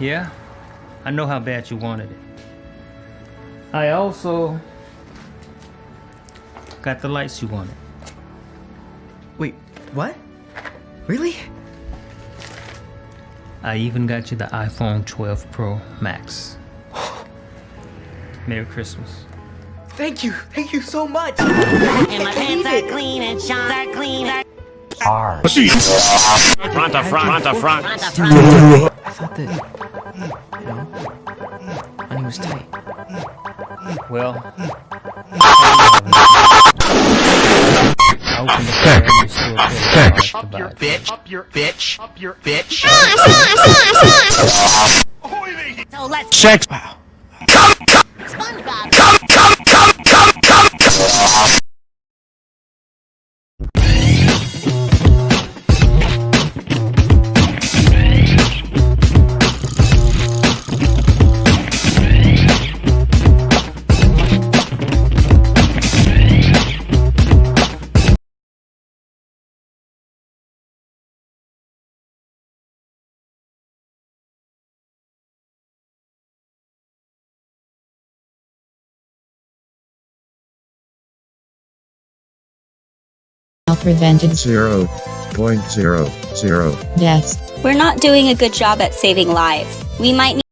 Yeah, I know how bad you wanted it. I also got the lights you wanted. Wait, what? Really? I even got you the iPhone 12 Pro Max. Merry Christmas. Thank you, thank you so much. And my pants are clean and shawls are clean. Front to front, front to front. Front. I thought that, you know, money was tight. Well, I opened the car and you still paid cash to buy it. Bitch, up your bitch, up your bitch. So Sex. SpongeBob. Prevented zero point zero zero deaths. We're not doing a good job at saving lives. We might need